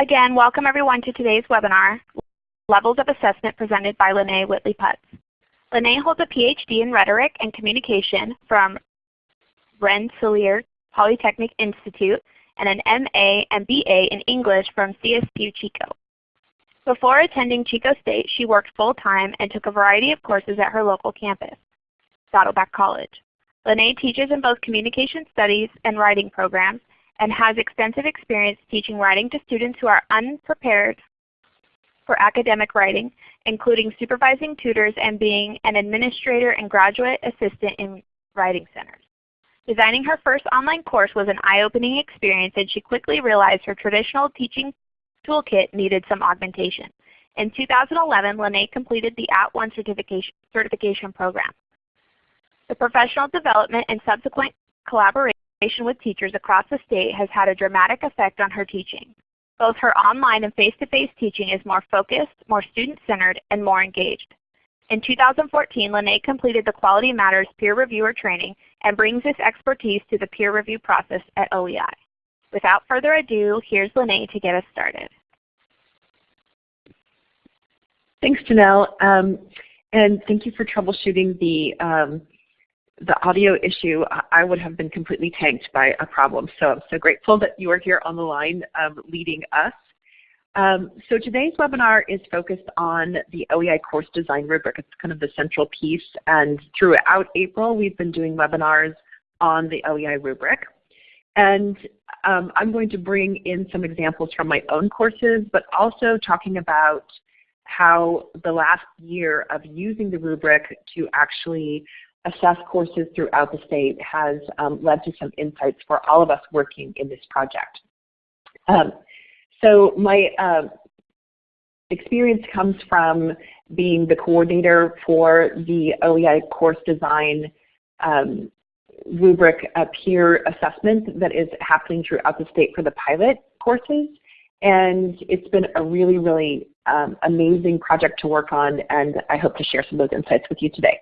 Again, welcome everyone to today's webinar, Levels of Assessment presented by Lene Whitley Putz. Lene holds a PhD in Rhetoric and Communication from Rensselaer Polytechnic Institute and an MA and BA in English from CSU Chico. Before attending Chico State, she worked full-time and took a variety of courses at her local campus, Saddleback College. Lene teaches in both communication studies and writing programs and has extensive experience teaching writing to students who are unprepared for academic writing, including supervising tutors and being an administrator and graduate assistant in writing centers. Designing her first online course was an eye-opening experience and she quickly realized her traditional teaching toolkit needed some augmentation. In 2011, Lene completed the @ONE certification, certification program. The professional development and subsequent collaboration with teachers across the state has had a dramatic effect on her teaching. Both her online and face-to-face -face teaching is more focused, more student-centered, and more engaged. In 2014, Lene completed the Quality Matters Peer Reviewer Training and brings this expertise to the peer review process at OEI. Without further ado, here's Lene to get us started. Thanks, Janelle. Um, and thank you for troubleshooting the, um, the audio issue. I would have been completely tanked by a problem. So I'm so grateful that you are here on the line um, leading us. Um, so today's webinar is focused on the OEI course design rubric. It's kind of the central piece. And throughout April, we've been doing webinars on the OEI rubric. And um, I'm going to bring in some examples from my own courses, but also talking about how the last year of using the rubric to actually assess courses throughout the state has um, led to some insights for all of us working in this project. Um, so my uh, experience comes from being the coordinator for the OEI course design um, rubric uh, peer assessment that is happening throughout the state for the pilot courses. And it's been a really, really um, amazing project to work on, and I hope to share some of those insights with you today.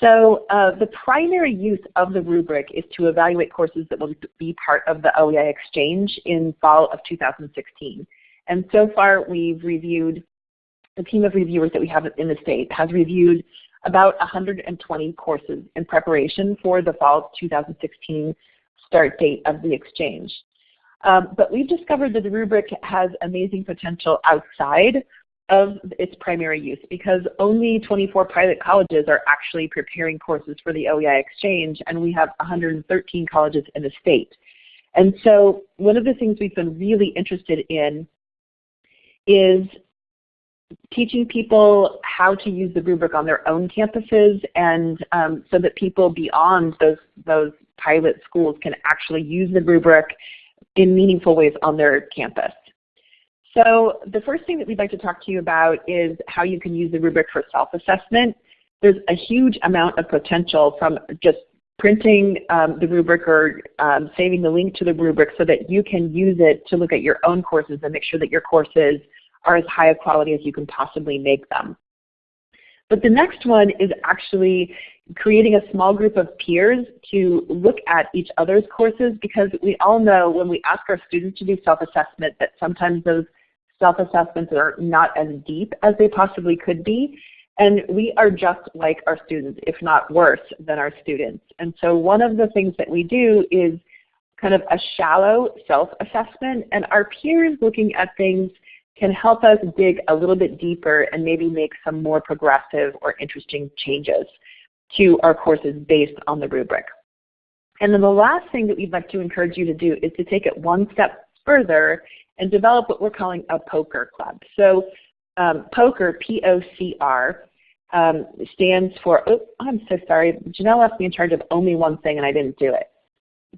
So uh, the primary use of the rubric is to evaluate courses that will be part of the OEI Exchange in fall of 2016. And so far we've reviewed, the team of reviewers that we have in the state has reviewed about 120 courses in preparation for the fall 2016 start date of the Exchange. Um, but we've discovered that the rubric has amazing potential outside of its primary use because only 24 pilot colleges are actually preparing courses for the OEI Exchange and we have 113 colleges in the state. And so one of the things we've been really interested in is teaching people how to use the rubric on their own campuses and um, so that people beyond those, those pilot schools can actually use the rubric in meaningful ways on their campus. So the first thing that we'd like to talk to you about is how you can use the rubric for self-assessment. There's a huge amount of potential from just printing um, the rubric or um, saving the link to the rubric so that you can use it to look at your own courses and make sure that your courses are as high a quality as you can possibly make them. But the next one is actually creating a small group of peers to look at each other's courses because we all know when we ask our students to do self-assessment that sometimes those self-assessments are not as deep as they possibly could be. And we are just like our students, if not worse than our students. And so one of the things that we do is kind of a shallow self-assessment and our peers looking at things can help us dig a little bit deeper and maybe make some more progressive or interesting changes to our courses based on the rubric. And then the last thing that we'd like to encourage you to do is to take it one step further and develop what we're calling a poker club. So um, POCR, P-O-C-R, um, stands for, oh, I'm so sorry, Janelle left me in charge of only one thing and I didn't do it.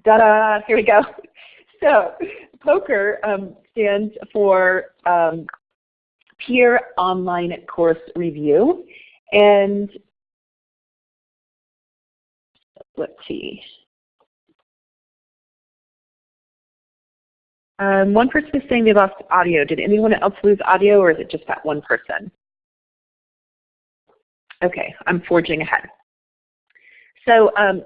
Da-da, here we go. So poker um, stands for um, Peer Online Course Review. And let's see. Um, one person is saying they lost audio. Did anyone else lose audio or is it just that one person? Okay, I'm forging ahead. So um,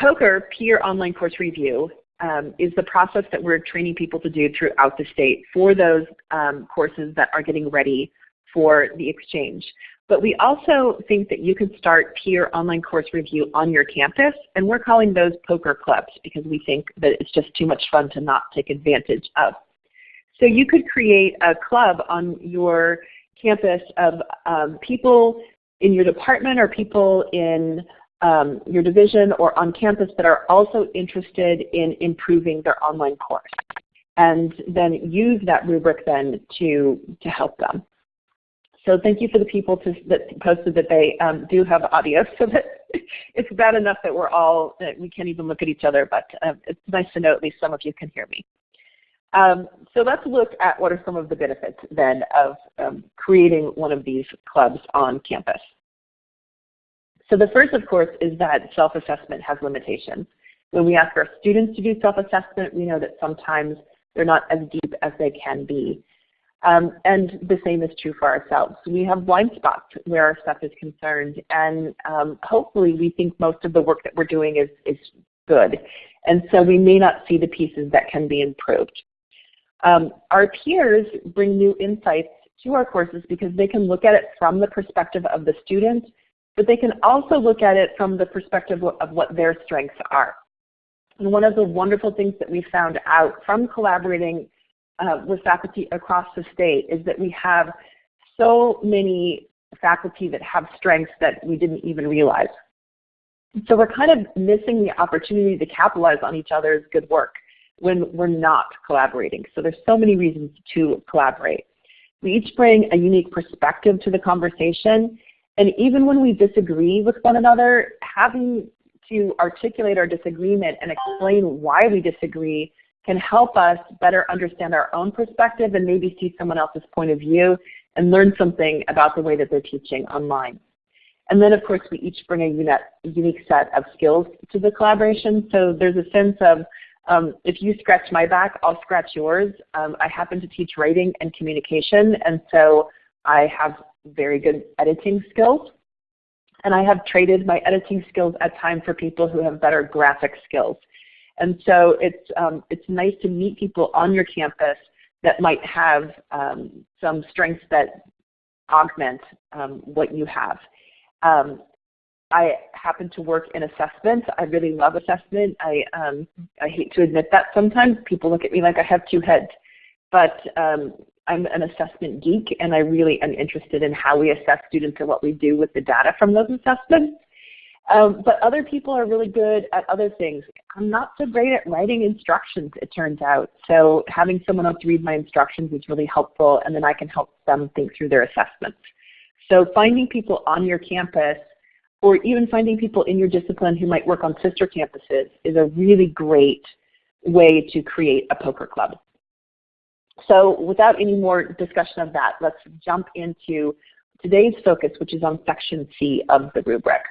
POCR, Peer Online Course Review, um, is the process that we're training people to do throughout the state for those um, courses that are getting ready for the exchange. But we also think that you can start peer online course review on your campus, and we're calling those poker clubs because we think that it's just too much fun to not take advantage of. So you could create a club on your campus of um, people in your department or people in um, your division or on campus that are also interested in improving their online course and then use that rubric then to, to help them. So thank you for the people to, that posted that they um, do have audio so that it's bad enough that we're all, that we can't even look at each other, but uh, it's nice to know at least some of you can hear me. Um, so let's look at what are some of the benefits then of um, creating one of these clubs on campus. So the first, of course, is that self-assessment has limitations. When we ask our students to do self-assessment, we know that sometimes they're not as deep as they can be. Um, and the same is true for ourselves. We have blind spots where our stuff is concerned, and um, hopefully we think most of the work that we're doing is, is good. And so we may not see the pieces that can be improved. Um, our peers bring new insights to our courses because they can look at it from the perspective of the student but they can also look at it from the perspective of what their strengths are. And one of the wonderful things that we found out from collaborating uh, with faculty across the state is that we have so many faculty that have strengths that we didn't even realize. So we're kind of missing the opportunity to capitalize on each other's good work when we're not collaborating. So there's so many reasons to collaborate. We each bring a unique perspective to the conversation and even when we disagree with one another, having to articulate our disagreement and explain why we disagree can help us better understand our own perspective and maybe see someone else's point of view and learn something about the way that they're teaching online. And then of course we each bring a unique set of skills to the collaboration. So there's a sense of um, if you scratch my back, I'll scratch yours. Um, I happen to teach writing and communication and so I have very good editing skills. And I have traded my editing skills at times for people who have better graphic skills. And so it's, um, it's nice to meet people on your campus that might have um, some strengths that augment um, what you have. Um, I happen to work in assessment. I really love assessment. I, um, I hate to admit that sometimes. People look at me like I have two heads. But um, I'm an assessment geek and I really am interested in how we assess students and what we do with the data from those assessments. Um, but other people are really good at other things. I'm not so great at writing instructions, it turns out. So having someone else read my instructions is really helpful and then I can help them think through their assessments. So finding people on your campus or even finding people in your discipline who might work on sister campuses is a really great way to create a poker club. So without any more discussion of that, let's jump into today's focus, which is on section C of the rubric.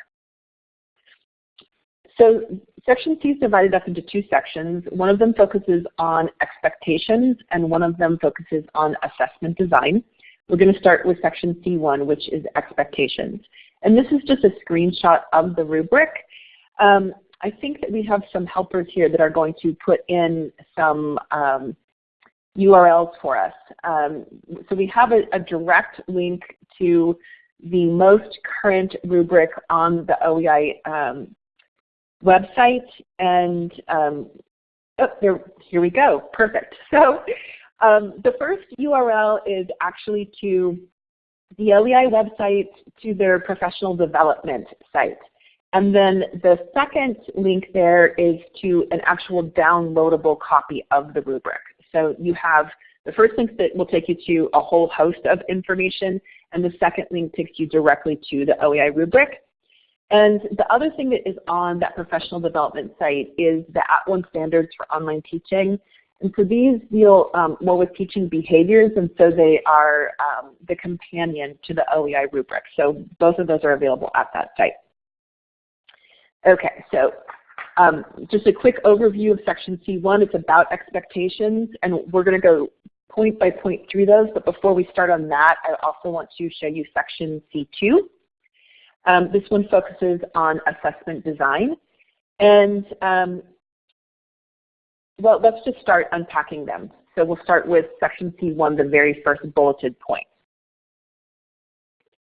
So section C is divided up into two sections. One of them focuses on expectations and one of them focuses on assessment design. We're going to start with section C1, which is expectations. And this is just a screenshot of the rubric. Um, I think that we have some helpers here that are going to put in some um, URLs for us. Um, so we have a, a, direct link to the most current rubric on the OEI um, website. And um, oh, there, here we go. Perfect. So um, the first URL is actually to the OEI website to their professional development site. And then the second link there is to an actual downloadable copy of the rubric. So you have the first link that will take you to a whole host of information, and the second link takes you directly to the OEI rubric. And the other thing that is on that professional development site is the At @ONE standards for online teaching. And so these deal um, more with teaching behaviors, and so they are um, the companion to the OEI rubric. So both of those are available at that site. Okay, so um, just a quick overview of section C1. It's about expectations, and we're going to go point by point through those. But before we start on that, I also want to show you section C2. Um, this one focuses on assessment design. And um, Well, let's just start unpacking them. So we'll start with section C1, the very first bulleted point.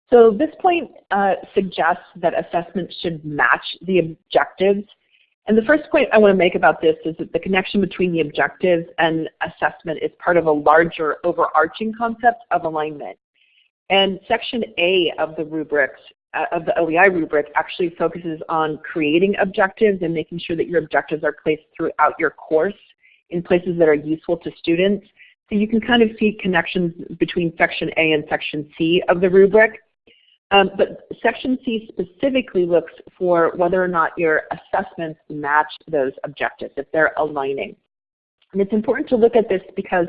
So this point uh, suggests that assessment should match the objectives. And the first point I want to make about this is that the connection between the objectives and assessment is part of a larger overarching concept of alignment. And section A of the rubrics, of the OEI rubric actually focuses on creating objectives and making sure that your objectives are placed throughout your course in places that are useful to students. So you can kind of see connections between section A and section C of the rubric. Um, but section C specifically looks for whether or not your assessments match those objectives, if they're aligning. And it's important to look at this because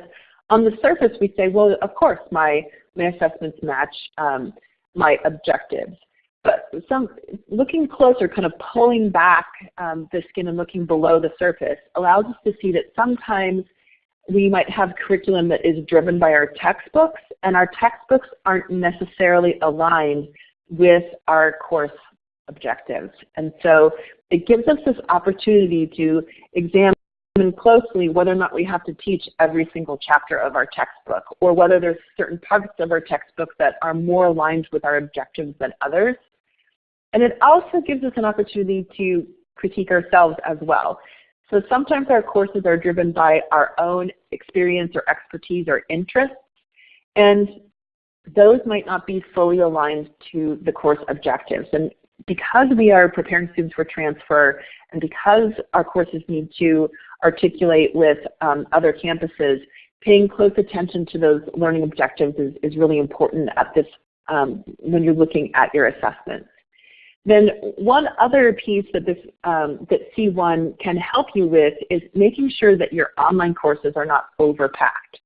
on the surface we say, well, of course my, my assessments match um, my objectives. But some, looking closer, kind of pulling back um, the skin and looking below the surface allows us to see that sometimes we might have curriculum that is driven by our textbooks, and our textbooks aren't necessarily aligned with our course objectives. And so it gives us this opportunity to examine closely whether or not we have to teach every single chapter of our textbook, or whether there's certain parts of our textbook that are more aligned with our objectives than others. And it also gives us an opportunity to critique ourselves as well. So sometimes our courses are driven by our own experience or expertise or interests, and those might not be fully aligned to the course objectives. And because we are preparing students for transfer, and because our courses need to articulate with um, other campuses, paying close attention to those learning objectives is, is really important at this um, when you're looking at your assessments. Then one other piece that this um, that C1 can help you with is making sure that your online courses are not overpacked.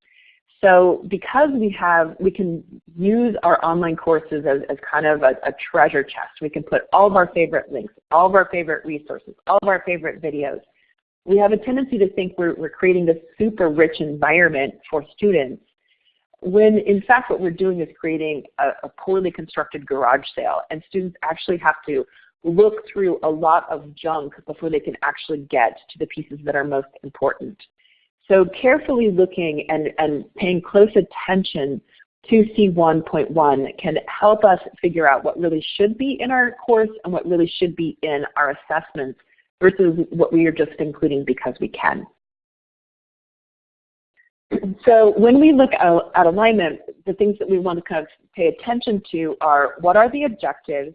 So because we have, we can use our online courses as, as kind of a, a treasure chest. We can put all of our favorite links, all of our favorite resources, all of our favorite videos. We have a tendency to think we're, we're creating this super rich environment for students when in fact what we're doing is creating a, a, poorly constructed garage sale and students actually have to look through a lot of junk before they can actually get to the pieces that are most important. So carefully looking and, and paying close attention to C1.1 can help us figure out what really should be in our course and what really should be in our assessments versus what we are just including because we can. So when we look at, alignment, the things that we want to kind of pay attention to are what are the objectives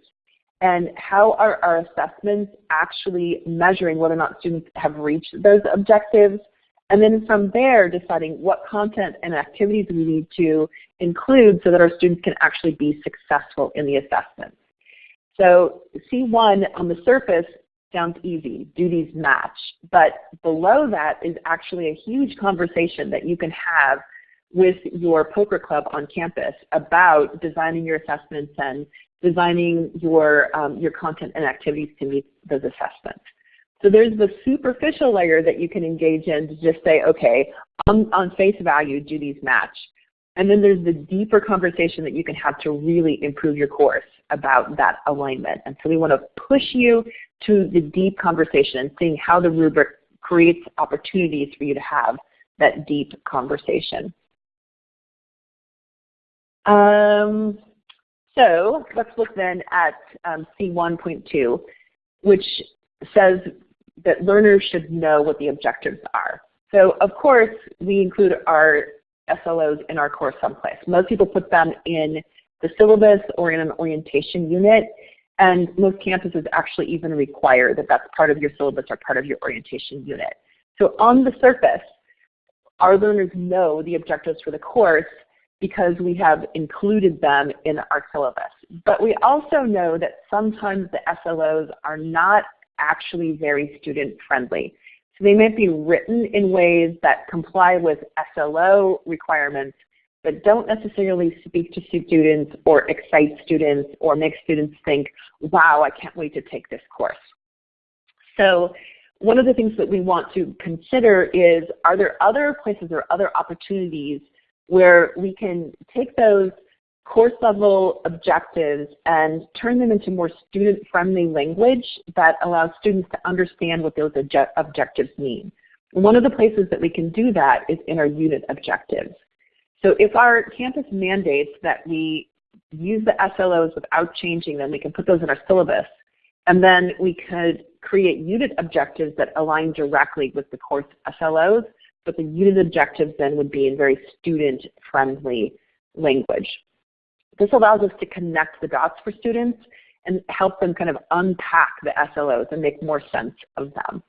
and how are our assessments actually measuring whether or not students have reached those objectives and then from there deciding what content and activities we need to include so that our students can actually be successful in the assessment. So C1 on the surface sounds easy, duties match. But below that is actually a huge conversation that you can have with your poker club on campus about designing your assessments and designing your, um, your content and activities to meet those assessments. So there's the superficial layer that you can engage in to just say, okay, on, on face value, do these match? And then there's the deeper conversation that you can have to really improve your course about that alignment. And so we want to push you to the deep conversation and seeing how the rubric creates opportunities for you to have that deep conversation. Um, so let's look then at um, C1.2, which says that learners should know what the objectives are. So of course, we include our SLOs in our course someplace. Most people put them in the syllabus or in an orientation unit, and most campuses actually even require that that's part of your syllabus or part of your orientation unit. So on the surface, our learners know the objectives for the course because we have included them in our syllabus. But we also know that sometimes the SLOs are not actually very student friendly. So they might be written in ways that comply with SLO requirements, but don't necessarily speak to students or excite students or make students think, wow, I can't wait to take this course. So one of the things that we want to consider is, are there other places or other opportunities where we can take those course level objectives and turn them into more student friendly language that allows students to understand what those obje objectives mean. One of the places that we can do that is in our unit objectives. So if our campus mandates that we use the SLOs without changing them, we can put those in our syllabus. And then we could create unit objectives that align directly with the course SLOs, but the unit objectives then would be in very student-friendly language. This allows us to connect the dots for students and help them kind of unpack the SLOs and make more sense of them.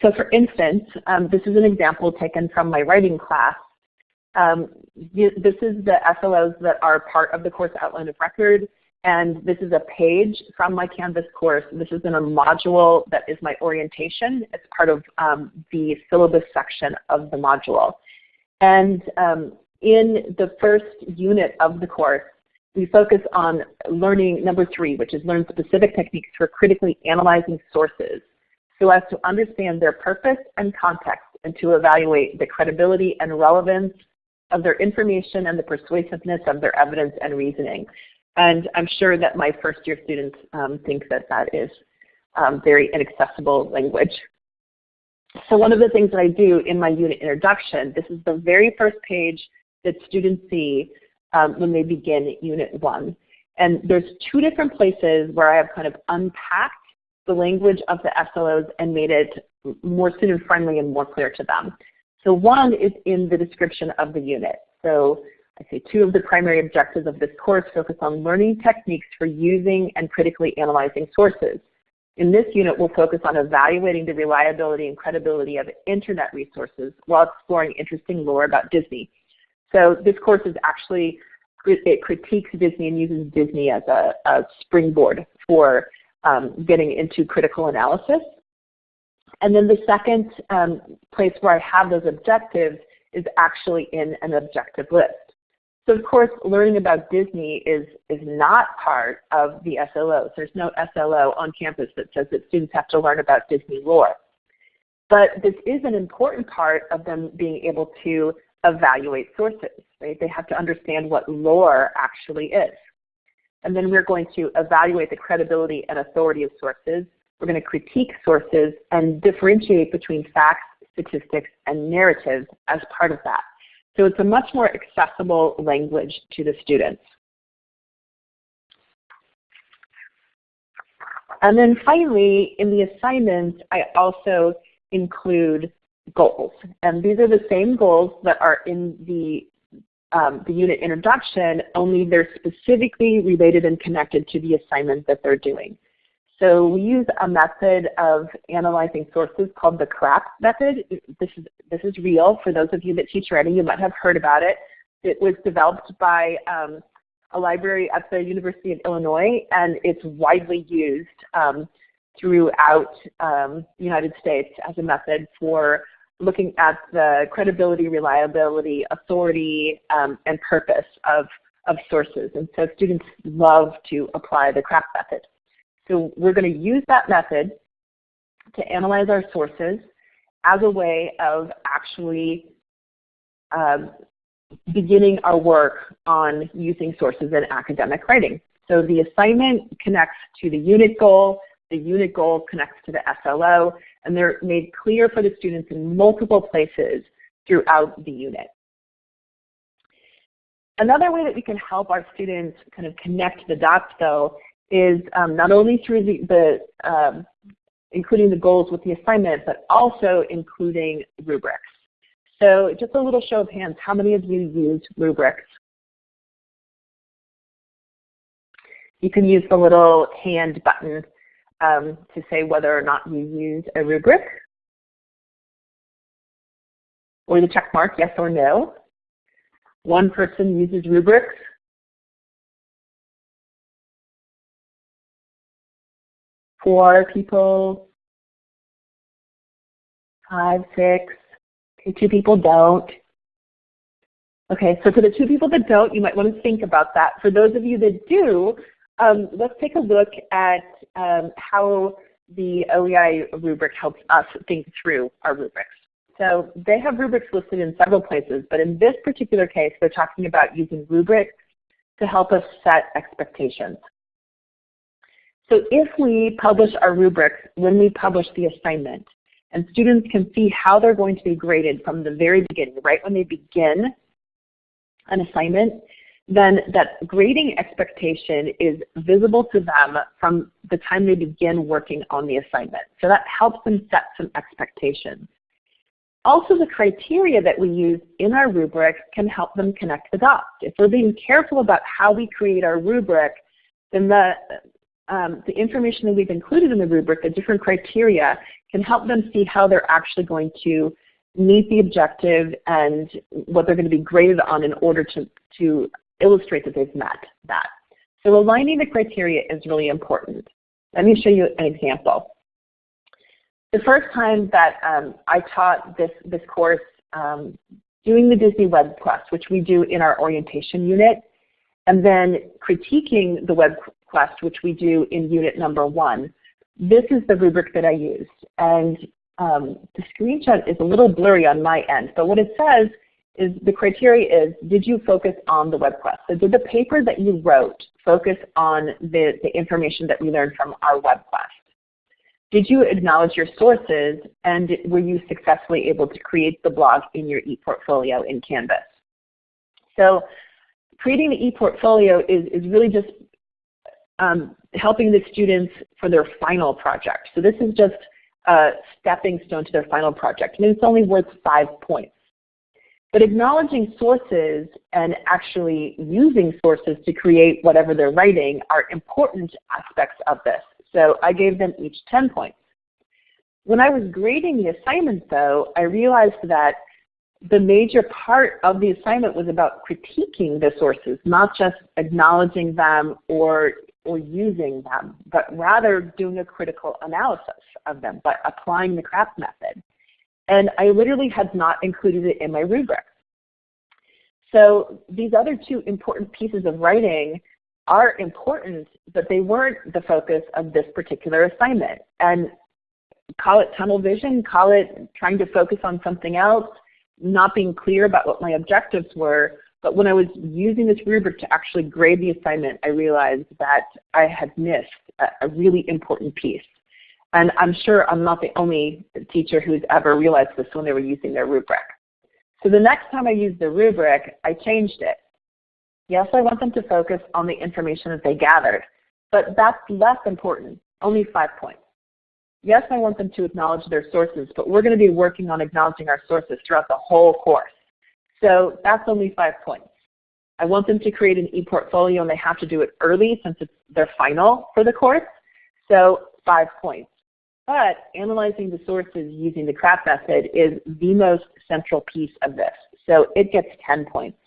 So for instance, um, this is an example taken from my writing class. Um, this is the SLOs that are part of the course outline of record, and this is a page from my Canvas course. This is in a module that is my orientation. It's part of um, the syllabus section of the module. And um, in the first unit of the course, we focus on learning number three, which is learn specific techniques for critically analyzing sources so as to understand their purpose and context and to evaluate the credibility and relevance of their information and the persuasiveness of their evidence and reasoning. And I'm sure that my first year students um, think that that is um, very inaccessible language. So one of the things that I do in my unit introduction, this is the very first page that students see um, when they begin Unit 1. And there's two different places where I have kind of unpacked the language of the SLOs and made it more student-friendly and more clear to them. So one is in the description of the unit. So I say two of the primary objectives of this course focus on learning techniques for using and critically analyzing sources. In this unit, we'll focus on evaluating the reliability and credibility of internet resources while exploring interesting lore about Disney. So this course is actually, it critiques Disney and uses Disney as a, a springboard for um, getting into critical analysis. And then the second um, place where I have those objectives is actually in an objective list. So of course, learning about Disney is, is not part of the SLOs. There's no SLO on campus that says that students have to learn about Disney lore. But this is an important part of them being able to evaluate sources. Right? They have to understand what lore actually is. And then we're going to evaluate the credibility and authority of sources. We're going to critique sources and differentiate between facts, statistics, and narratives as part of that. So it's a much more accessible language to the students. And then finally, in the assignments, I also include goals. And these are the same goals that are in the, um, the unit introduction, only they're specifically related and connected to the assignment that they're doing. So we use a method of analyzing sources called the CRAP method. This is, this is real. For those of you that teach writing, you might have heard about it. It was developed by um, a library at the University of Illinois, and it's widely used um, throughout um, the United States as a method for looking at the credibility, reliability, authority, um, and purpose of, of sources. And so students love to apply the CRAP method. So we're going to use that method to analyze our sources as a way of actually um, beginning our work on using sources in academic writing. So the assignment connects to the unit goal, the unit goal connects to the SLO, and they're made clear for the students in multiple places throughout the unit. Another way that we can help our students kind of connect the dots though is um, not only through the, the um, including the goals with the assignment, but also including rubrics. So just a little show of hands, how many of you use rubrics? You can use the little hand button um, to say whether or not you use a rubric, or the check mark, yes or no. One person uses rubrics, four people, five, six, okay, two people don't. Okay, so for the two people that don't, you might want to think about that. For those of you that do, um, let's take a look at um, how the OEI rubric helps us think through our rubrics. So they have rubrics listed in several places, but in this particular case, they're talking about using rubrics to help us set expectations. So if we publish our rubrics when we publish the assignment, and students can see how they're going to be graded from the very beginning, right when they begin an assignment, then that grading expectation is visible to them from the time they begin working on the assignment. So that helps them set some expectations. Also, the criteria that we use in our rubric can help them connect the dots. If we're being careful about how we create our rubric, then the, um, the information that we've included in the rubric, the different criteria, can help them see how they're actually going to meet the objective and what they're going to be graded on in order to, to illustrate that they've met that. So aligning the criteria is really important. Let me show you an example. The first time that um, I taught this, this course um, doing the Disney Web Quest, which we do in our orientation unit, and then critiquing the web quest, which we do in unit number one. This is the rubric that I used. And um, the screenshot is a little blurry on my end, but what it says is the criteria is, did you focus on the web quest? So did the paper that you wrote focus on the, the information that we learned from our web quest? Did you acknowledge your sources and were you successfully able to create the blog in your ePortfolio in Canvas? So creating the ePortfolio is, is really just um, helping the students for their final project. So this is just a stepping stone to their final project. And it's only worth five points. But acknowledging sources and actually using sources to create whatever they're writing are important aspects of this. So I gave them each 10 points. When I was grading the assignment though, I realized that the major part of the assignment was about critiquing the sources, not just acknowledging them or, or using them, but rather doing a critical analysis of them, but applying the CRAP method. And I literally had not included it in my rubric. So these other two important pieces of writing are important, but they weren't the focus of this particular assignment. And call it tunnel vision, call it trying to focus on something else, not being clear about what my objectives were. But when I was using this rubric to actually grade the assignment, I realized that I had missed a, a really important piece. And I'm sure I'm not the only teacher who's ever realized this when they were using their rubric. So the next time I use the rubric, I changed it. Yes, I want them to focus on the information that they gathered, but that's less important, only five points. Yes, I want them to acknowledge their sources, but we're going to be working on acknowledging our sources throughout the whole course. So that's only five points. I want them to create an e-portfolio and they have to do it early since it's their final for the course. So five points. But analyzing the sources using the CRAP method is the most central piece of this. So it gets 10 points.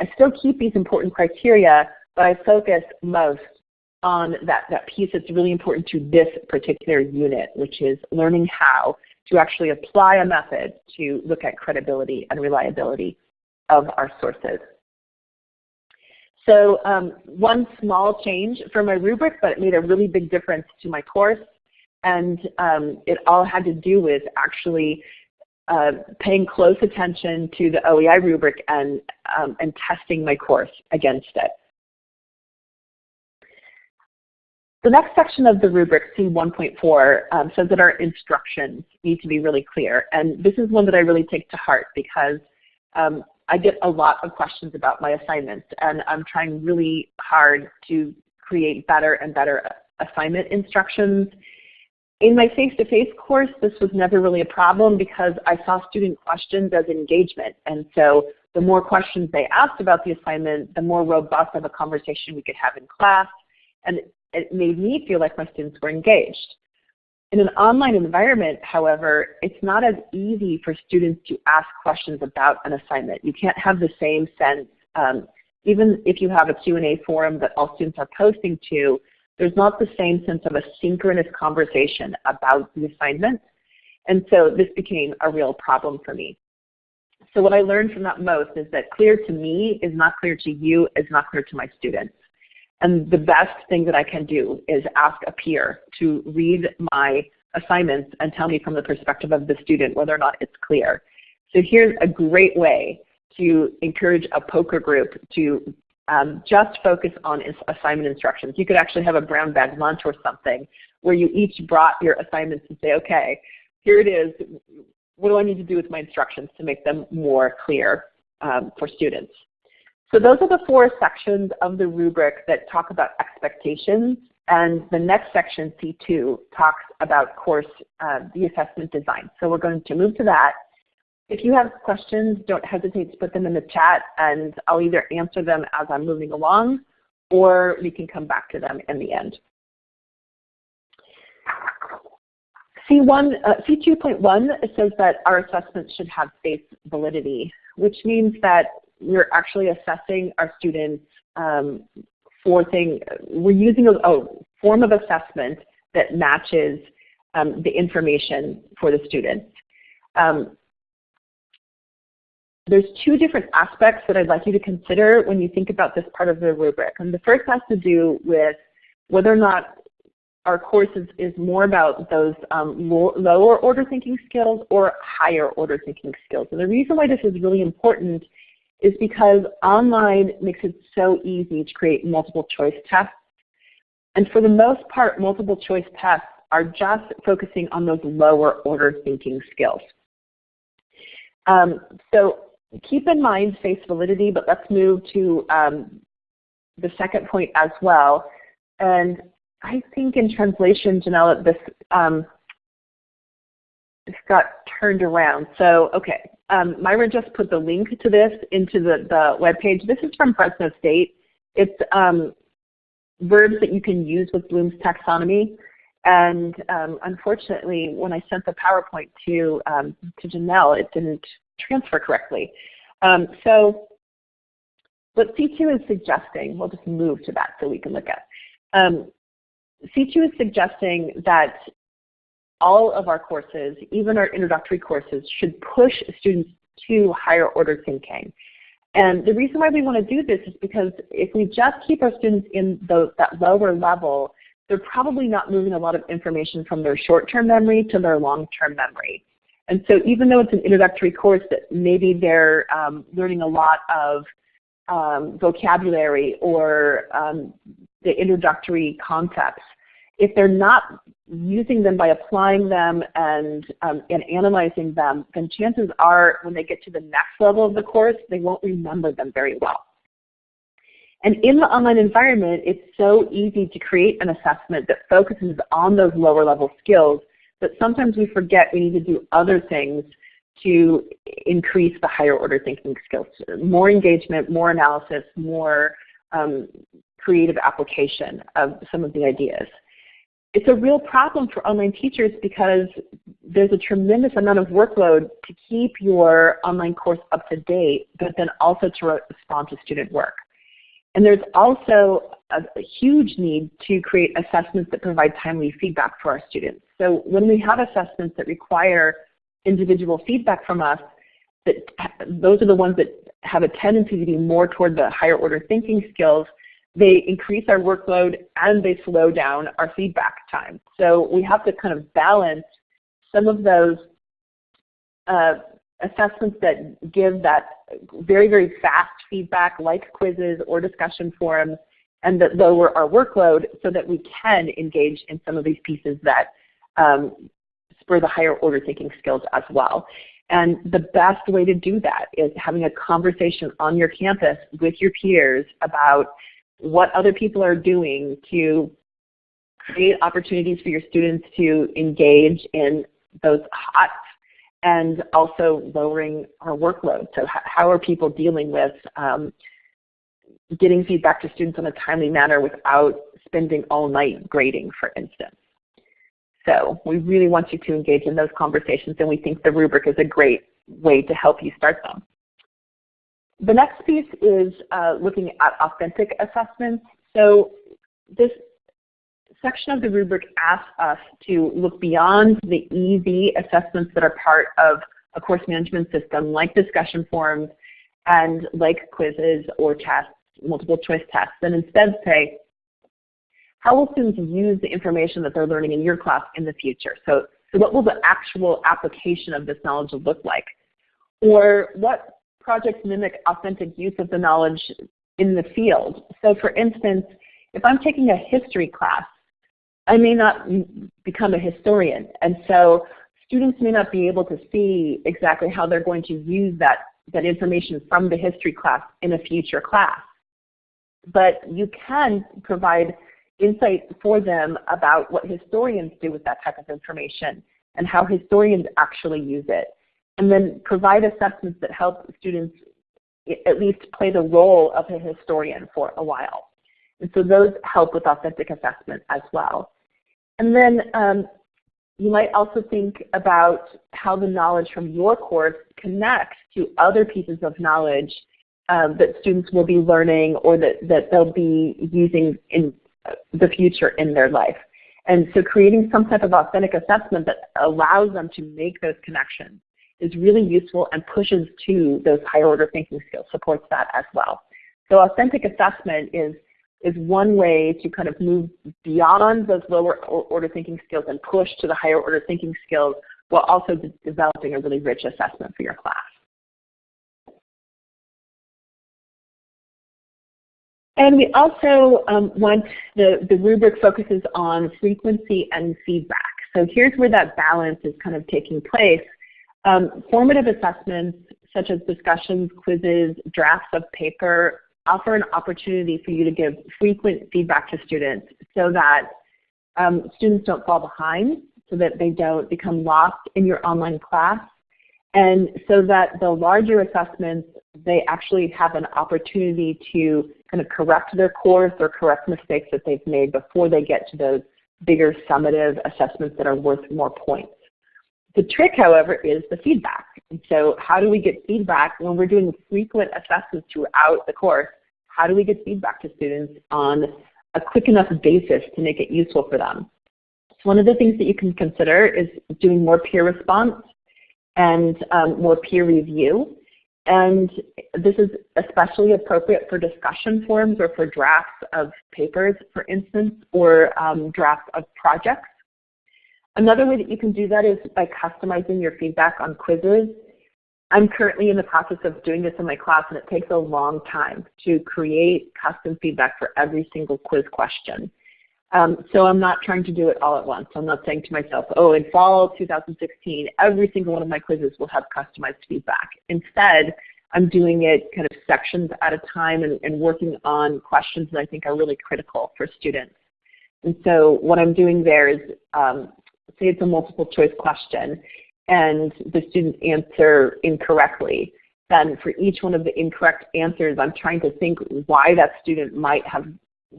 I still keep these important criteria, but I focus most on that, that piece that's really important to this particular unit, which is learning how to actually apply a method to look at credibility and reliability of our sources. So um, one small change for my rubric, but it made a really big difference to my course. And um, it all had to do with actually uh, paying close attention to the OEI rubric and, um, and testing my course against it. The next section of the rubric, C1.4, um, says that our instructions need to be really clear. And this is one that I really take to heart because um, I get a lot of questions about my assignments and I'm trying really hard to create better and better assignment instructions in my face-to-face -face course, this was never really a problem because I saw student questions as engagement. And so the more questions they asked about the assignment, the more robust of a conversation we could have in class. And it made me feel like my students were engaged. In an online environment, however, it's not as easy for students to ask questions about an assignment. You can't have the same sense, um, even if you have a Q&A forum that all students are posting to, there's not the same sense of a synchronous conversation about the assignment. And so this became a real problem for me. So what I learned from that most is that clear to me is not clear to you, is not clear to my students. And the best thing that I can do is ask a peer to read my assignments and tell me from the perspective of the student whether or not it's clear. So here's a great way to encourage a poker group to um, just focus on assignment instructions. You could actually have a brown bag lunch or something where you each brought your assignments and say, okay, here it is. What do I need to do with my instructions to make them more clear um, for students? So those are the four sections of the rubric that talk about expectations. And the next section, C2, talks about course, uh, the assessment design. So we're going to move to that. If you have questions, don't hesitate to put them in the chat and I'll either answer them as I'm moving along or we can come back to them in the end. C1, uh, C2.1 says that our assessments should have face validity, which means that we're actually assessing our students um, for thing, we're using a, a, form of assessment that matches um, the information for the students. Um, there's two different aspects that I'd like you to consider when you think about this part of the rubric. And the first has to do with whether or not our course is, is more about those um, lower order thinking skills or higher order thinking skills. And the reason why this is really important is because online makes it so easy to create multiple choice tests. And for the most part, multiple choice tests are just focusing on those lower order thinking skills. Um, so keep in mind face validity, but let's move to um, the second point as well. And I think in translation, Janelle, this um, this got turned around. So okay, um, Myra just put the link to this into the, the web page. This is from Fresno State. It's um, verbs that you can use with Bloom's taxonomy. And um, unfortunately, when I sent the PowerPoint to, um, to Janelle, it didn't transfer correctly. Um, so what C2 is suggesting, we'll just move to that so we can look at. Um, C2 is suggesting that all of our courses, even our introductory courses, should push students to higher order thinking. And the reason why we want to do this is because if we just keep our students in the, that lower level, they're probably not moving a lot of information from their short-term memory to their long-term memory. And so even though it's an introductory course that maybe they're um, learning a lot of um, vocabulary or um, the introductory concepts, if they're not using them by applying them and, um, and analyzing them, then chances are when they get to the next level of the course, they won't remember them very well. And in the online environment, it's so easy to create an assessment that focuses on those lower level skills that sometimes we forget we need to do other things to increase the higher order thinking skills. More engagement, more analysis, more um, creative application of some of the ideas it's a real problem for online teachers because there's a tremendous amount of workload to keep your online course up to date, but then also to respond to student work. And there's also a, a, huge need to create assessments that provide timely feedback for our students. So when we have assessments that require individual feedback from us, that those are the ones that have a tendency to be more toward the higher order thinking skills they increase our workload and they slow down our feedback time. So we have to kind of balance some of those uh, assessments that give that very, very fast feedback like quizzes or discussion forums and that lower our workload so that we can engage in some of these pieces that um, spur the higher order thinking skills as well. And the best way to do that is having a conversation on your campus with your peers about what other people are doing to create opportunities for your students to engage in those hot and also lowering our workload. So how are people dealing with um, getting feedback to students in a timely manner without spending all night grading, for instance. So we really want you to engage in those conversations and we think the rubric is a great way to help you start them. The next piece is uh, looking at authentic assessments. So this section of the rubric asks us to look beyond the easy assessments that are part of a course management system like discussion forums and like quizzes or tests, multiple choice tests, and instead say, how will students use the information that they're learning in your class in the future? So, so what will the actual application of this knowledge look like? Or what projects mimic authentic use of the knowledge in the field. So for instance, if I'm taking a history class, I may not become a historian. And so students may not be able to see exactly how they're going to use that, that information from the history class in a future class. But you can provide insight for them about what historians do with that type of information and how historians actually use it. And then provide assessments that help students at least play the role of a historian for a while. And so those help with authentic assessment as well. And then um, you might also think about how the knowledge from your course connects to other pieces of knowledge um, that students will be learning or that, that they'll be using in the future in their life. And so creating some type of authentic assessment that allows them to make those connections is really useful and pushes to those higher order thinking skills, supports that as well. So authentic assessment is, is one way to kind of move beyond those lower order thinking skills and push to the higher order thinking skills while also de developing a really rich assessment for your class. And we also um, want the, the rubric focuses on frequency and feedback. So here's where that balance is kind of taking place. Um, formative assessments such as discussions, quizzes, drafts of paper offer an opportunity for you to give frequent feedback to students so that um, students don't fall behind, so that they don't become lost in your online class, and so that the larger assessments, they actually have an opportunity to kind of correct their course or correct mistakes that they've made before they get to those bigger summative assessments that are worth more points. The trick, however, is the feedback. And so how do we get feedback when we're doing frequent assessments throughout the course? How do we get feedback to students on a quick enough basis to make it useful for them? So one of the things that you can consider is doing more peer response and um, more peer review. And this is especially appropriate for discussion forums or for drafts of papers, for instance, or um, drafts of projects. Another way that you can do that is by customizing your feedback on quizzes. I'm currently in the process of doing this in my class and it takes a long time to create custom feedback for every single quiz question. Um, so I'm not trying to do it all at once. I'm not saying to myself, oh, in fall 2016, every single one of my quizzes will have customized feedback. Instead, I'm doing it kind of sections at a time and, and working on questions that I think are really critical for students. And so what I'm doing there is um, say it's a multiple choice question and the students answer incorrectly, then for each one of the incorrect answers, I'm trying to think why that student might have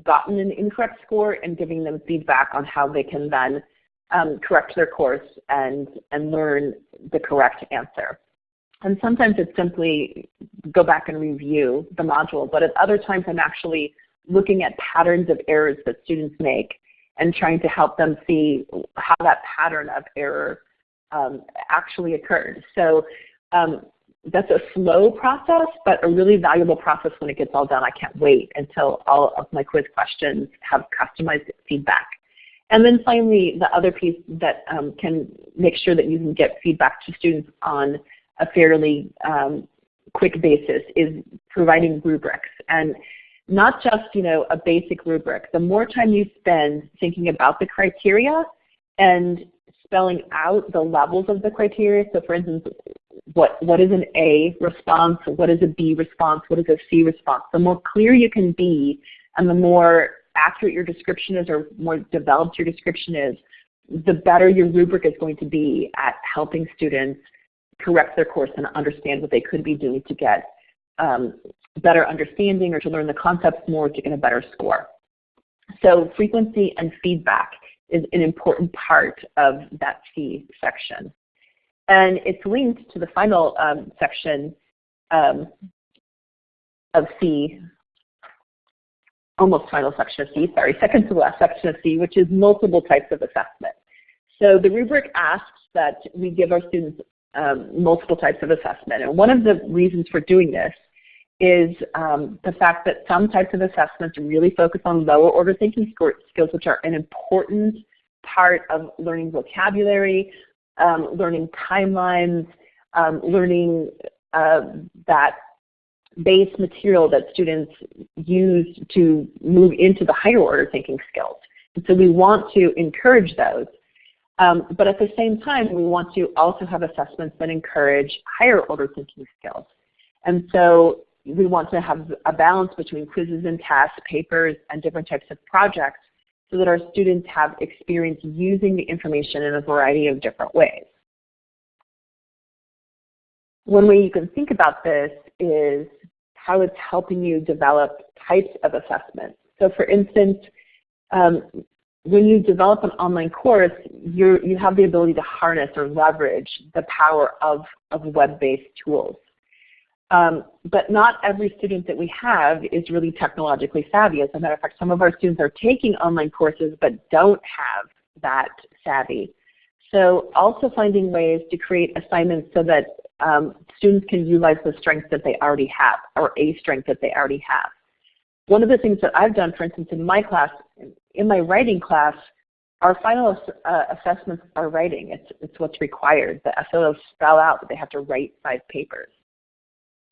gotten an incorrect score and giving them feedback on how they can then um, correct their course and, and learn the correct answer. And sometimes it's simply go back and review the module, but at other times I'm actually looking at patterns of errors that students make and trying to help them see how that pattern of error um, actually occurred. So um, that's a slow process, but a really valuable process when it gets all done. I can't wait until all of my quiz questions have customized feedback. And then finally, the other piece that um, can make sure that you can get feedback to students on a fairly um, quick basis is providing rubrics. And not just you know a basic rubric. The more time you spend thinking about the criteria and spelling out the levels of the criteria, so for instance, what, what is an A response, what is a B response, what is a C response, the more clear you can be and the more accurate your description is or more developed your description is, the better your rubric is going to be at helping students correct their course and understand what they could be doing to get um, better understanding or to learn the concepts more to get a better score. So frequency and feedback is an important part of that C section. And it's linked to the final um, section um, of C, almost final section of C, sorry, second to last section of C, which is multiple types of assessment. So the rubric asks that we give our students um, multiple types of assessment. And one of the reasons for doing this is um, the fact that some types of assessments really focus on lower order thinking skills, which are an important part of learning vocabulary, um, learning timelines, um, learning uh, that base material that students use to move into the higher order thinking skills. And so we want to encourage those. Um, but at the same time, we want to also have assessments that encourage higher order thinking skills. And so we want to have a balance between quizzes and tests, papers, and different types of projects so that our students have experience using the information in a variety of different ways. One way you can think about this is how it's helping you develop types of assessments. So for instance, um, when you develop an online course, you you have the ability to harness or leverage the power of, of web-based tools. Um, but not every student that we have is really technologically savvy. As a matter of fact, some of our students are taking online courses but don't have that savvy. So also finding ways to create assignments so that um, students can utilize the strengths that they already have or a strength that they already have. One of the things that I've done, for instance, in my class, in my writing class, our final uh, assessments are writing. It's, it's what's required. The SLOs spell out that they have to write five papers.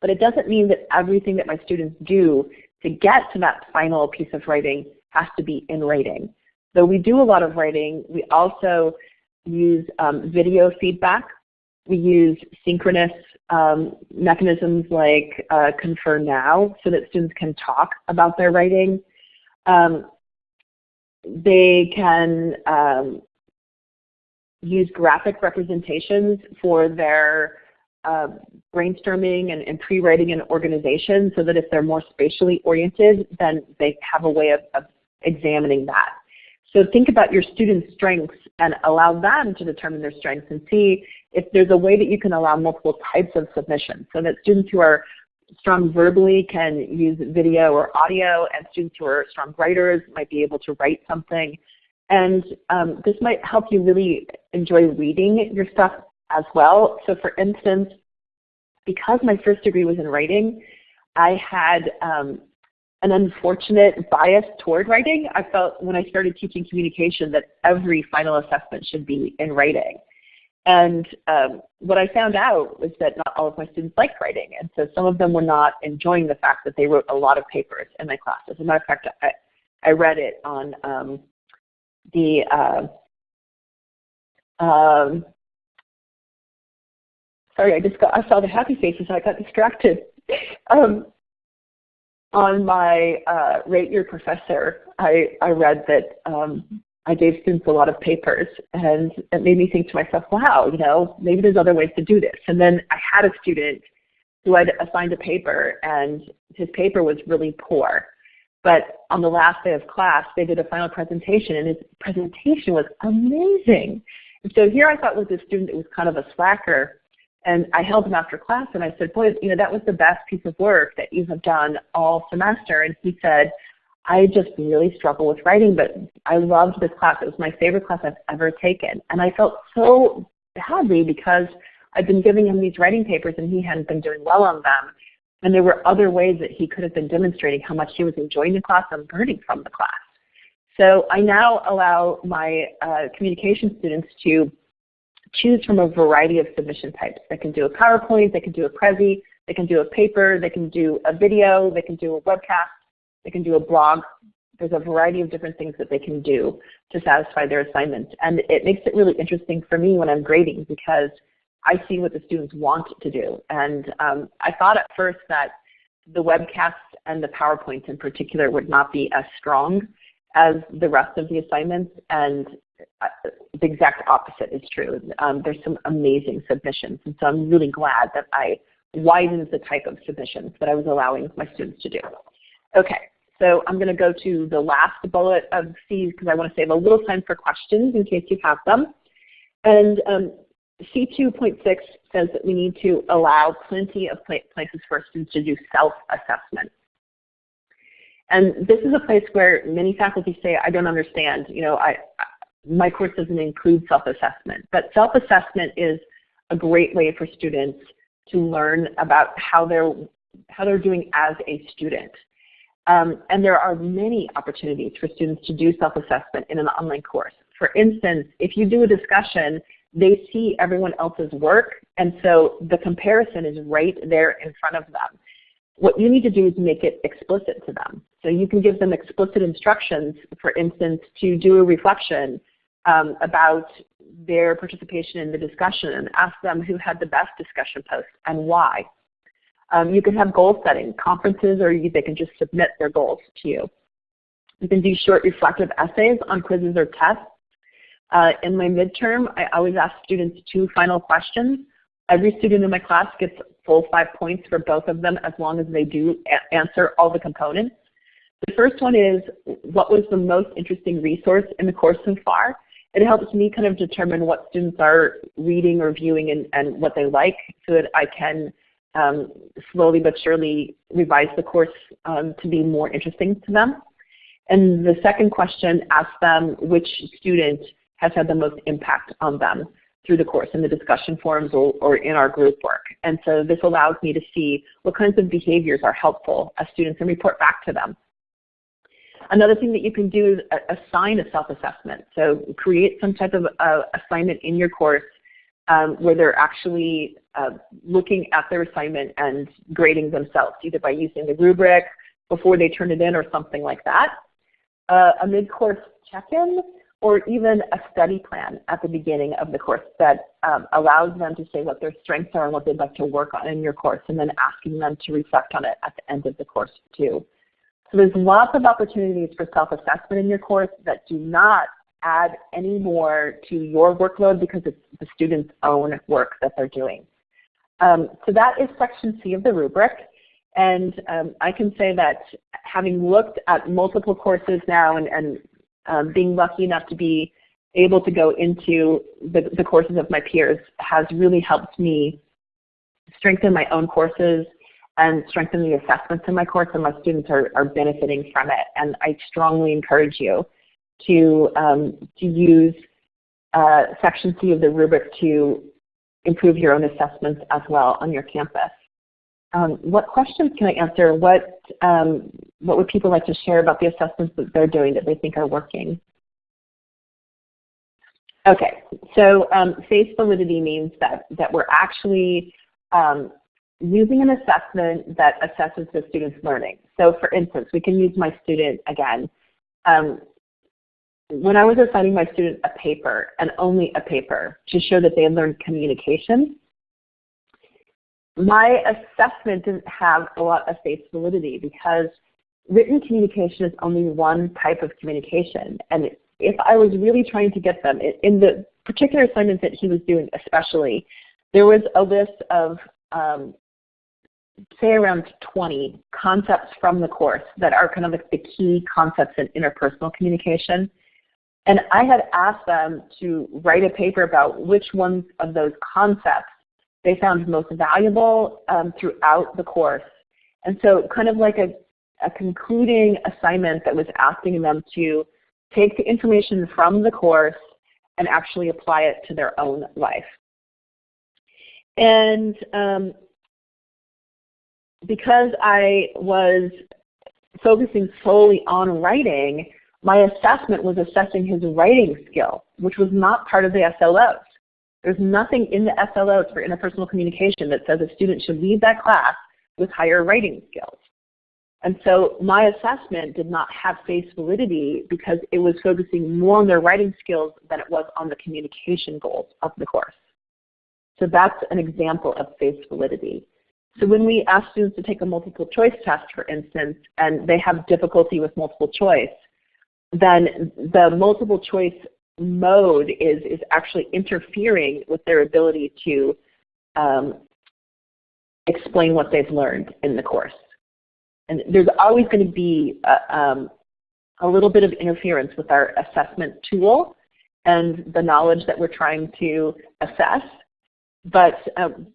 But it doesn't mean that everything that my students do to get to that final piece of writing has to be in writing. Though we do a lot of writing, we also use um, video feedback. We use synchronous um, mechanisms like uh, Confer Now so that students can talk about their writing. Um, they can um, use graphic representations for their uh, brainstorming and, and pre-writing and organization so that if they're more spatially oriented, then they have a way of, of examining that. So think about your students' strengths and allow them to determine their strengths and see if there's a way that you can allow multiple types of submissions so that students who are strong verbally can use video or audio and students who are strong writers might be able to write something. And um, this might help you really enjoy reading your stuff as well. So for instance, because my first degree was in writing, I had um, an unfortunate bias toward writing. I felt when I started teaching communication that every final assessment should be in writing. And um, what I found out was that not all of my students liked writing. And so some of them were not enjoying the fact that they wrote a lot of papers in my class. As a matter of fact, I, I read it on um, the uh, um, sorry, I just got, I saw the happy faces, I got distracted. Um, on my uh, Rate Your Professor, I, I read that um, I gave students a lot of papers and it made me think to myself, wow, you know, maybe there's other ways to do this. And then I had a student who had assigned a paper and his paper was really poor. But on the last day of class, they did a final presentation and his presentation was amazing. And so here I thought was this student that was kind of a slacker and I held him after class and I said, boy, you know, that was the best piece of work that you have done all semester. And he said, I just really struggle with writing, but I loved this class. It was my favorite class I've ever taken. And I felt so badly because I'd been giving him these writing papers and he hadn't been doing well on them. And there were other ways that he could have been demonstrating how much he was enjoying the class and learning from the class. So I now allow my uh, communication students to choose from a variety of submission types. They can do a PowerPoint, they can do a Prezi, they can do a paper, they can do a video, they can do a webcast, they can do a blog. There's a variety of different things that they can do to satisfy their assignment. And it makes it really interesting for me when I'm grading because I see what the students want to do. And um, I thought at first that the webcasts and the PowerPoints in particular would not be as strong as the rest of the assignments. And the exact opposite is true. Um, there's some amazing submissions. And so I'm really glad that I widened the type of submissions that I was allowing my students to do. Okay, so I'm going to go to the last bullet of C because I want to save a little time for questions in case you have them. And um, C2.6 says that we need to allow plenty of places for students to do self-assessment. And this is a place where many faculty say, I don't understand. You know, I, my course doesn't include self-assessment. But self-assessment is a great way for students to learn about how they're, how they're doing as a student. Um, and there are many opportunities for students to do self-assessment in an online course. For instance, if you do a discussion, they see everyone else's work, and so the comparison is right there in front of them. What you need to do is make it explicit to them. So you can give them explicit instructions, for instance, to do a reflection um, about their participation in the discussion and ask them who had the best discussion post and why. Um, you can have goal setting, conferences, or you, they can just submit their goals to you. You can do short reflective essays on quizzes or tests. Uh, in my midterm, I always ask students two final questions. Every student in my class gets full five points for both of them as long as they do answer all the components. The first one is, what was the most interesting resource in the course so far? It helps me kind of determine what students are reading or viewing and, and what they like so that I can um, slowly but surely revise the course um, to be more interesting to them. And the second question asks them which student has had the most impact on them through the course in the discussion forums or, or, in our group work. And so this allows me to see what kinds of behaviors are helpful as students and report back to them. Another thing that you can do is assign a self-assessment. So create some type of uh, assignment in your course um, where they're actually uh, looking at their assignment and grading themselves, either by using the rubric before they turn it in or something like that. Uh, a mid-course check-in or even a study plan at the beginning of the course that um, allows them to say what their strengths are and what they'd like to work on in your course and then asking them to reflect on it at the end of the course too. So there's lots of opportunities for self-assessment in your course that do not add any more to your workload because it's the student's own work that they're doing. Um, so that is section C of the rubric. And um, I can say that having looked at multiple courses now and, and um, being lucky enough to be able to go into the, the courses of my peers has really helped me strengthen my own courses and strengthen the assessments in my course, and my students are, are benefiting from it. And I strongly encourage you to, um, to use uh, Section C of the rubric to improve your own assessments as well on your campus. Um, what questions can I answer? What, um, what would people like to share about the assessments that they're doing that they think are working? Okay, so um, face validity means that, that we're actually um, using an assessment that assesses the student's learning. So for instance, we can use my student again. Um, when I was assigning my student a paper, and only a paper, to show that they had learned communication, my assessment didn't have a lot of face validity because written communication is only one type of communication. And if I was really trying to get them, in the particular assignment that he was doing especially, there was a list of um, say around 20 concepts from the course that are kind of like the key concepts in interpersonal communication. And I had asked them to write a paper about which ones of those concepts they found most valuable um, throughout the course. And so kind of like a, a concluding assignment that was asking them to take the information from the course and actually apply it to their own life. And um, because I was focusing solely on writing, my assessment was assessing his writing skill, which was not part of the SLOs. There's nothing in the SLOs for interpersonal communication that says a student should leave that class with higher writing skills. And so my assessment did not have face validity because it was focusing more on their writing skills than it was on the communication goals of the course. So that's an example of face validity. So when we ask students to take a multiple choice test, for instance, and they have difficulty with multiple choice, then the multiple choice mode is, is actually interfering with their ability to um, explain what they've learned in the course. And there's always going to be a, um, a little bit of interference with our assessment tool and the knowledge that we're trying to assess. But um,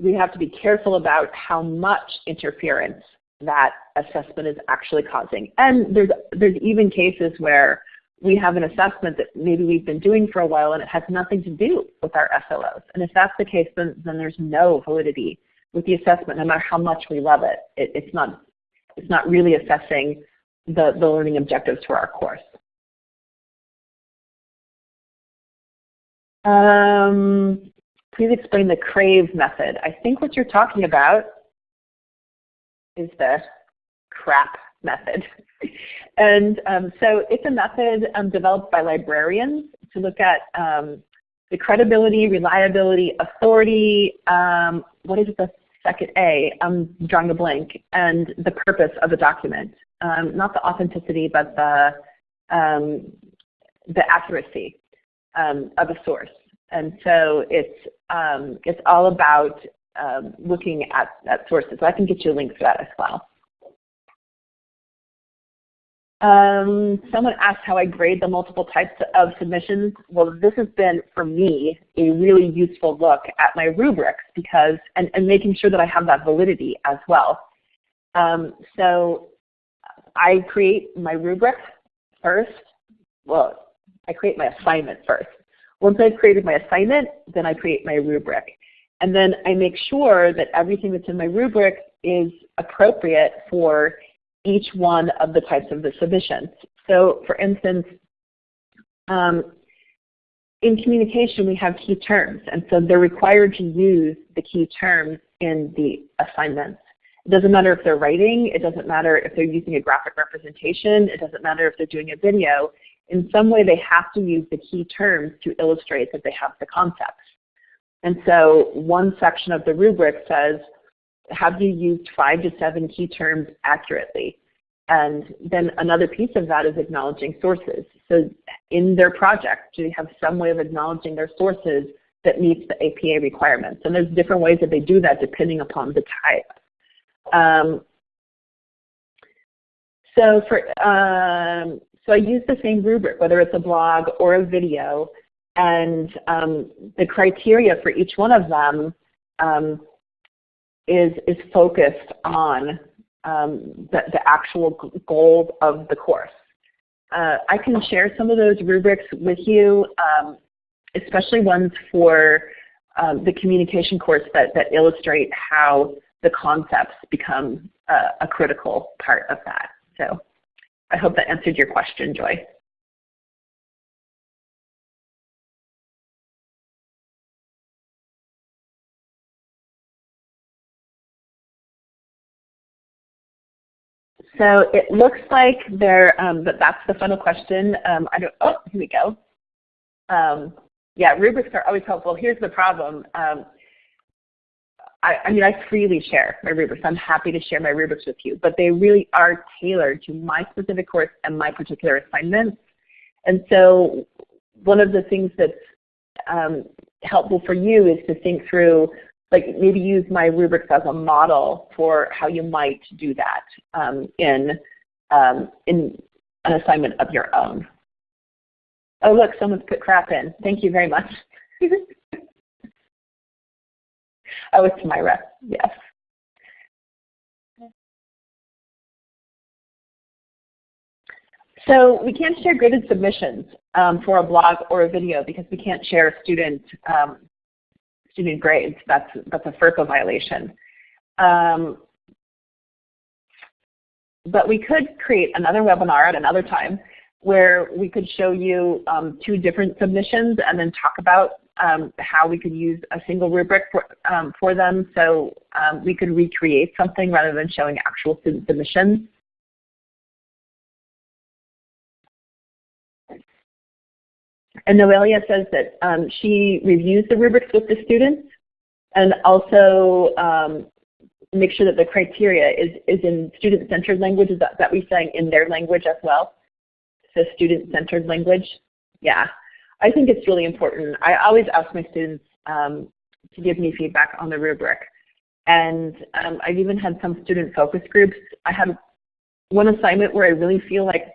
we have to be careful about how much interference that assessment is actually causing. And there's, there's even cases where we have an assessment that maybe we've been doing for a while and it has nothing to do with our SLOs. And if that's the case, then, then there's no validity with the assessment, no matter how much we love it. it it's, not, it's not really assessing the, the learning objectives for our course. Um, please explain the CRAVE method. I think what you're talking about is the CRAP method. and um, so it's a method um, developed by librarians to look at um, the credibility, reliability, authority, um, what is the second A? I'm drawing a blank, and the purpose of the document. Um, not the authenticity, but the, um, the accuracy of a source. And so it's, um, it's all about um, looking at, at sources. So I can get you a link for that as well. Um, someone asked how I grade the multiple types of submissions. Well, this has been, for me, a really useful look at my rubrics because, and, and making sure that I have that validity as well. Um, so I create my rubric first. Well, I create my assignment first. Once I've created my assignment, then I create my rubric. And then I make sure that everything that's in my rubric is appropriate for each one of the types of the submissions. So for instance, um, in communication we have key terms and so they're required to use the key terms in the assignments. It doesn't matter if they're writing, it doesn't matter if they're using a graphic representation, it doesn't matter if they're doing a video. In some way they have to use the key terms to illustrate that they have the concepts. And so one section of the rubric says, have you used five to seven key terms accurately? And then another piece of that is acknowledging sources. So in their project, do they have some way of acknowledging their sources that meets the APA requirements? And there's different ways that they do that depending upon the type. Um, so for um, so I use the same rubric, whether it's a blog or a video, and um, the criteria for each one of them um, is, is focused on um, the, the actual goals of the course. Uh, I can share some of those rubrics with you, um, especially ones for um, the communication course that, that illustrate how the concepts become uh, a critical part of that. So I hope that answered your question, Joy. So it looks like there, um, but that's the final question. Um, I don't, oh, here we go. Um, yeah, rubrics are always helpful. Here's the problem. Um, I, I, mean, I freely share my rubrics. I'm happy to share my rubrics with you, but they really are tailored to my specific course and my particular assignments. And so one of the things that's um, helpful for you is to think through like maybe use my rubrics as a model for how you might do that um, in, um, in an assignment of your own. Oh look, someone's put crap in. Thank you very much. oh, it's Myra, yes. So we can't share graded submissions um, for a blog or a video because we can't share student um, student grades. That's, that's a FERPA violation. Um, but we could create another webinar at another time where we could show you um, two different submissions and then talk about um, how we could use a single rubric for, um, for them so um, we could recreate something rather than showing actual student submissions. And Noelia says that um, she reviews the rubrics with the students and also um, make sure that the criteria is, is in student-centered language. Is that, that we saying in their language as well? So student-centered language. Yeah, I think it's really important. I always ask my students um, to give me feedback on the rubric. And um, I've even had some student focus groups. I had one assignment where I really feel like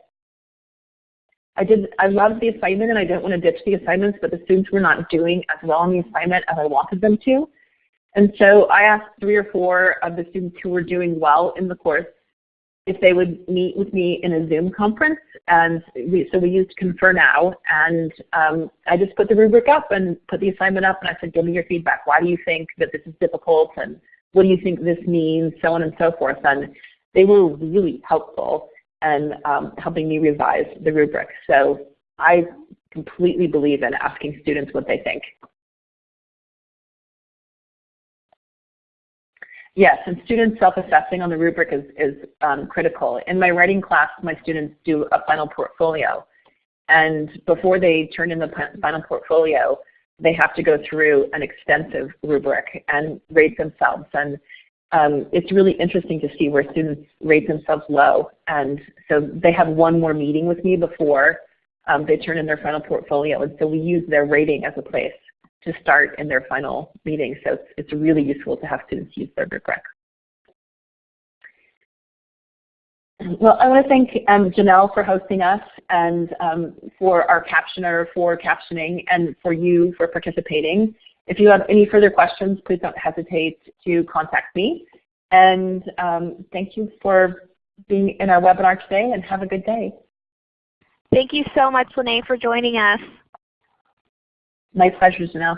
I did, I loved the assignment and I didn't want to ditch the assignments, but the students were not doing as well on the assignment as I wanted them to. And so I asked three or four of the students who were doing well in the course if they would meet with me in a Zoom conference. And we, so we used Confer Now. And um, I just put the rubric up and put the assignment up and I said, give me your feedback. Why do you think that this is difficult? And what do you think this means? So on and so forth. And they were really helpful and um, helping me revise the rubric. So I completely believe in asking students what they think. Yes, and students self-assessing on the rubric is, is um, critical. In my writing class, my students do a final portfolio. And before they turn in the final portfolio, they have to go through an extensive rubric and rate themselves. And um, it's really interesting to see where students rate themselves low. And so they have one more meeting with me before um, they turn in their final portfolio. And so we use their rating as a place to start in their final meeting. So it's, it's really useful to have students use their rubric. Well, I want to thank um, Janelle for hosting us and um, for our captioner for captioning and for you for participating. If you have any further questions, please don't hesitate to contact me. And um, thank you for being in our webinar today and have a good day. Thank you so much, Lene, for joining us. My pleasure, Janelle.